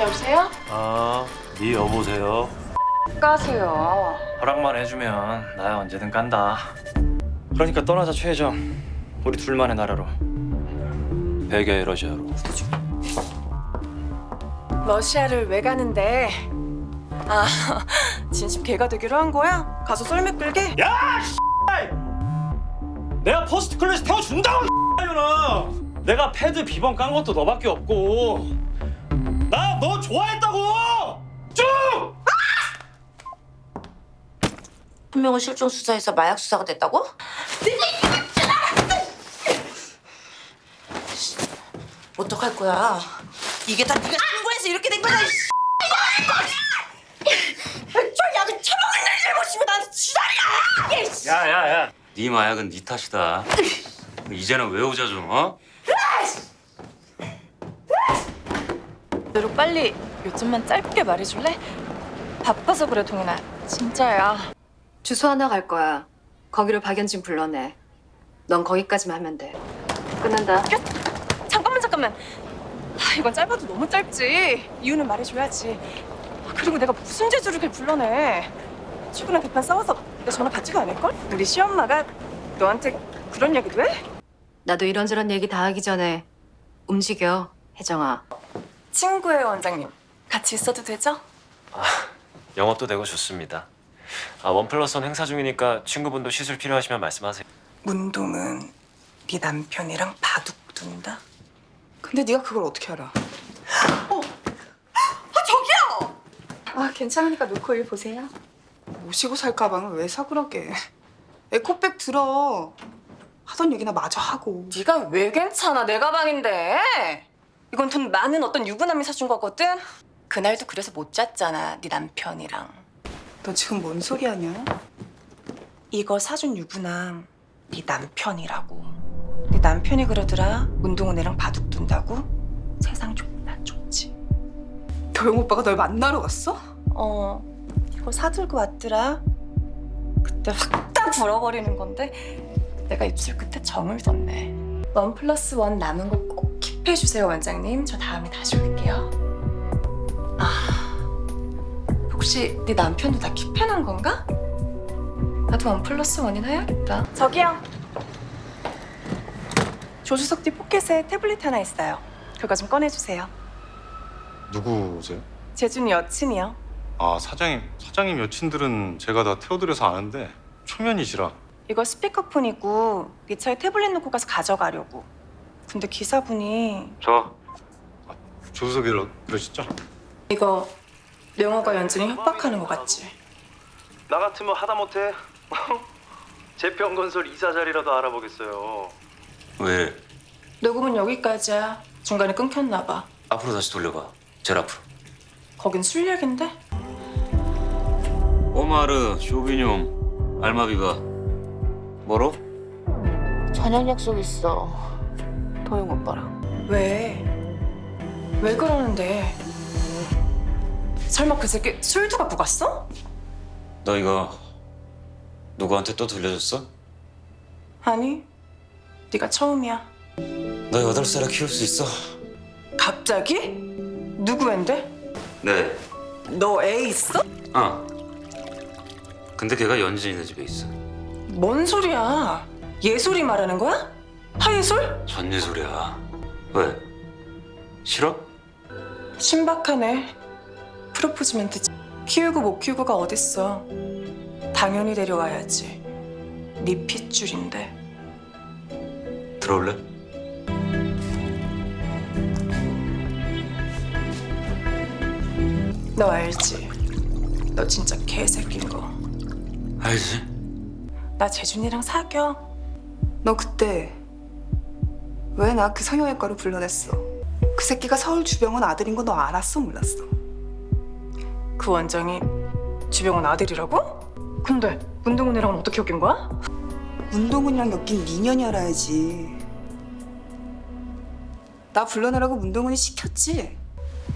여보세요? 아, 네 여보세요. 가세요. 허락만 해주면 나야 언제든 간다. 그러니까 떠나자 최혜정. 우리 둘만의 나라로. 베개 러시아로. 러시아를 왜 가는데? 아, 진심 개가 되기로 한 거야? 가서 썰매 끌게? 내가 first class 태워준다고. 내가 패드 비번 깐 것도 너밖에 없고. 나 너 좋아했다고. 쭉. 한 명은 실종 수사에서 마약 수사가 됐다고? 어떡할 거야? 이게 다 네가 신고해서 이렇게 된. 저 약을 처먹은 날 잘못이면 나한테 지랄이야. 야야야 네 마약은 네 탓이다 이제는 외우자 좀 어? 너로 빨리 요즘만 짧게 말해줄래? 바빠서 그래 동현아. 진짜야. 주소 하나 갈 거야. 거기로 박연진 불러내. 넌 거기까지만 하면 돼. 끝난다. 잠깐만 잠깐만. 아, 이건 짧아도 너무 짧지. 이유는 말해줘야지. 아, 그리고 내가 무슨 재주를 걔 불러내. 출근한 급한 싸워서 내 전화 받지도 않을걸? 우리 시엄마가 너한테 그런 얘기도 해? 나도 이런저런 얘기 다 하기 전에 움직여, 혜정아. 친구예요 원장님. 같이 있어도 되죠? 영업도 되고 좋습니다. 아, 원 플러스 원 행사 중이니까 친구분도 시술 필요하시면 말씀하세요. 문동은 네 남편이랑 바둑 둔다? 근데 네가 그걸 어떻게 알아? 어! 아 저기요! 아 괜찮으니까 놓고 일 보세요. 모시고 살 가방을 왜 사그라게? 에코백 들어. 하던 얘기나 마저 하고. 네가 왜 괜찮아? 내 가방인데. 이건 돈 많은 어떤 유부남이 사준 거거든. 그날도 그래서 못 잤잖아. 네 남편이랑. 너 지금 뭔 소리 하냐? 이거 사준 유부남 네 남편이라고. 네 남편이 그러더라. 문동은애랑 바둑 둔다고. 세상 존나 좋지. 도영 오빠가 널 만나러 갔어? 어, 이거 사들고 왔더라. 그때 확 딱 불어버리는 건데 내가 입술 끝에 점을 뒀네. one plus one 남은 거 꼭 keep해주세요, 원장님. 저 다음에 다시 올게요. 아, 혹시 네 남편도 다 keep해놓은 건가? 나도 one plus one이나 해야겠다. 저기요. 조수석 뒤 포켓에 태블릿 하나 있어요. 그거 좀 꺼내주세요. 누구세요? 재준이 여친이요. 아 사장님 사장님 여친들은 제가 다 태워드려서 아는데 초면이시라 이거 스피커폰이고 네 차에 태블릿 놓고 가서 가져가려고. 근데 기사분이 저 조수석이라 그러시죠? 이거 명호가 연준이 협박하는 거 같지? 나 같으면 하다못해 제평건설 이사 자리라도 알아보겠어요. 왜 녹음은 여기까지야. 중간에 끊겼나 봐. 앞으로 다시 돌려봐 제일 앞으로 거긴 술 얘긴데? 오마르 쇼비뇽 알마비가 뭐로? 저녁 약속 있어. 도영 오빠랑. 왜? 왜 그러는데? 설마 그 새끼 술도 갖고 갔어? 너 이거 누구한테 또 들려줬어? 아니, 네가 처음이야. 너 여덟 살에 키울 수 있어? 갑자기? 누구 앤데? 네너 애 있어? 어. 근데 걔가 연진이네 집에 있어 뭔 소리야? 예솔이 말하는 거야? 하예솔? 전예솔이야 왜? 싫어? 신박하네. 프로포즈 멘트 키우고 못 키우고가 어딨어. 당연히 데려와야지. 네 핏줄인데. 들어올래? 너 알지? 너 진짜 개새끼인 거. 알지? 나 재준이랑 사겨. 너 그때 왜 나 그 성형외과로 불러냈어? 그 새끼가 서울 주병원 아들인 거 너 알았어 몰랐어? 그 원장이 주병원 아들이라고? 근데 문동훈이랑은 어떻게 엮인 거야? 문동훈이랑 엮인 미년이 알아야지. 나 불러내라고 문동훈이 시켰지?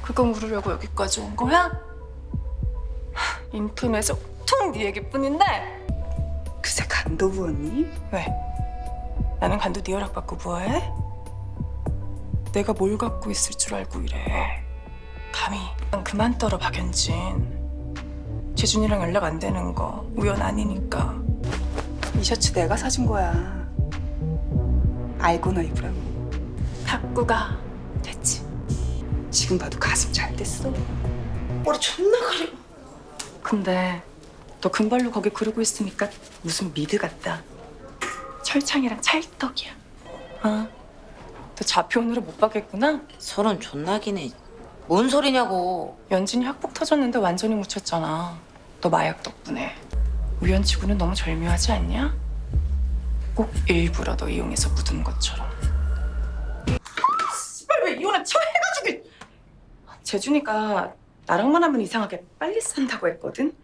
그거 물으려고 여기까지 온 거야? 하, 인터넷에 퉁네 얘기뿐인데 그새 간도 부었니? 왜? 나는 간도 네 허락 받고 뭐해? 내가 뭘 갖고 있을 줄 알고 이래. 감히 그만 떨어 박연진 재준이랑 연락 안 되는 거 우연 아니니까 이 셔츠 내가 사준 거야. 알고나 입으라고. 탁구가 됐지 지금 봐도 가슴 잘 됐어. 머리 존나 가려. 근데 너 금발로 거기 그러고 있으니까 무슨 미드 같다 철창이랑 찰떡이야 어? 너 오늘은 못 받겠구나? 서른 존나기네. 뭔 소리냐고. 연진이 학폭 터졌는데 완전히 묻혔잖아. 너 마약 덕분에. 우연치고는 너무 절묘하지 않냐? 꼭 일부러 너 이용해서 묻은 것처럼. 씨발 왜 이혼을 처해가지고. 재준이가 나랑만 하면 이상하게 빨리 산다고 했거든?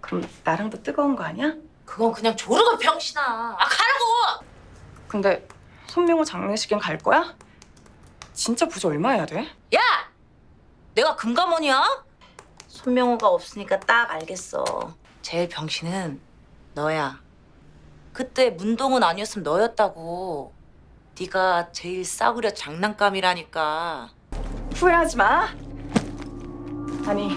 그럼 나랑도 뜨거운 거 아니야? 그건 그냥 조르가 병신아. 아 가라고. 근데 손명호 장례식엔 갈 거야? 진짜 부자 얼마 해야 돼? 야, 내가 금감원이야? 손명호가 없으니까 딱 알겠어. 제일 병신은 너야. 그때 문동은 아니었으면 너였다고. 네가 제일 싸구려 장난감이라니까. 후회하지 마. 아니,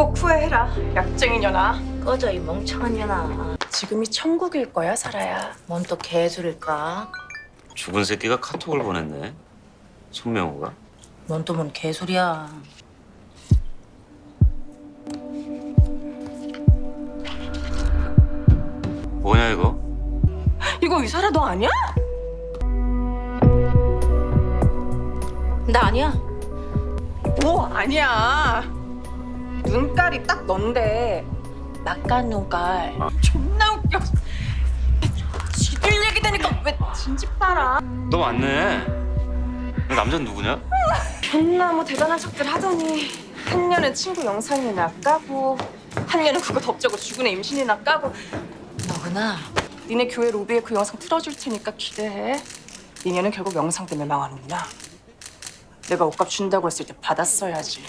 꼭 후회해라. 약쟁이 년아. 꺼져 이 멍청한 년아. 지금이 천국일 거야, 살아야. 뭔 또 개소릴까? 죽은 새끼가 카톡을 보냈네. 손명호가. 뭔 또 뭔 개소리야. 뭐냐 이거? 이거 의사라 너 아니야? 나 아니야. 뭐 아니야. 눈깔이 딱 넌데 막간 눈깔. 존나 웃겨. 지들 얘기 되니까 왜 진지 빨아? 너 맞네. 남자는 누구냐? 존나 뭐 대단한 척들 하더니 한 년은 친구 영상이나 까고 한 년은 그거 덮자고 죽은 애 임신이나 까고 너구나. 니네 교회 로비에 그 영상 틀어줄 테니까 기대해. 니네는 결국 영상 때문에 망하는구나. 내가 옷값 준다고 했을 때 받았어야지.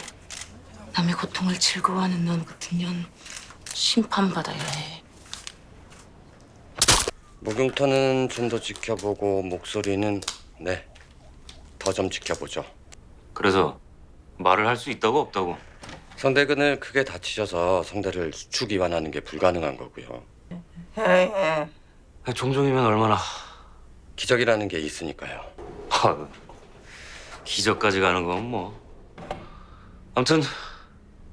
남의 고통을 즐거워하는 넌 같은 년 심판받아야 해. 목욕탕은 좀 더 지켜보고 목소리는 네 더 좀 지켜보죠. 그래서 말을 할 수 있다고 없다고. 성대근을 크게 다치셔서 성대를 수축 이완하는 게 불가능한 거고요. 종종이면 얼마나 기적이라는 게 있으니까요. 아유, 기적까지 가는 건 뭐. 아무튼